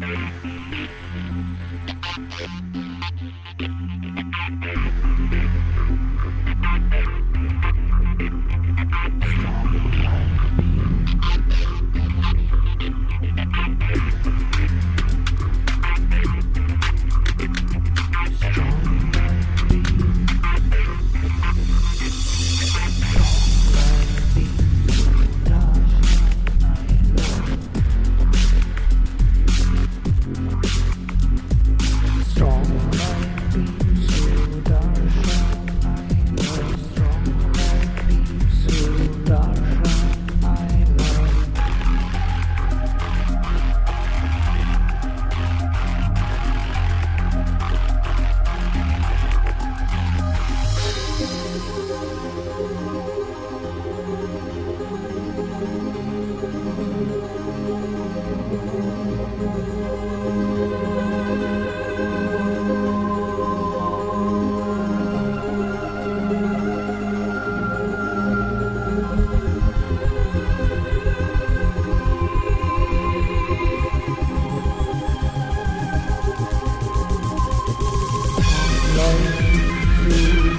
Thank you.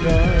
God.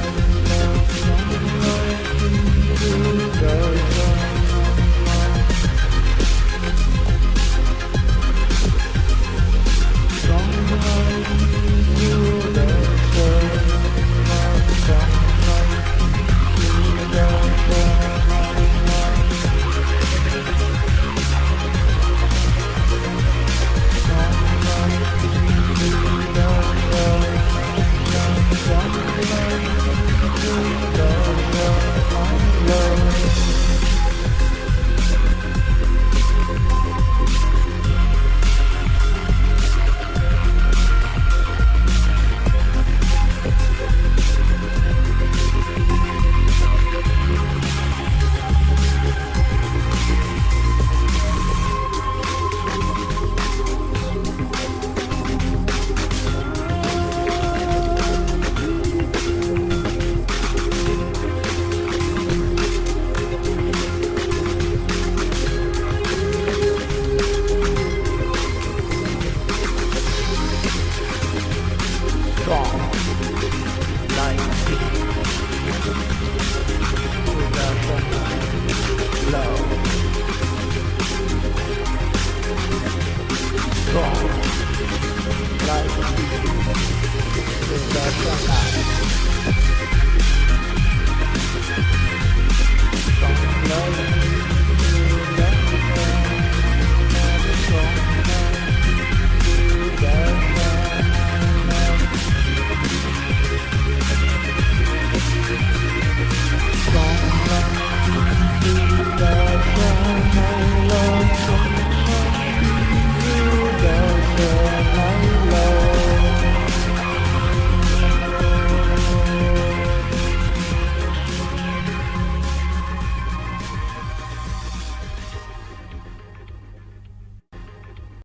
Strong like.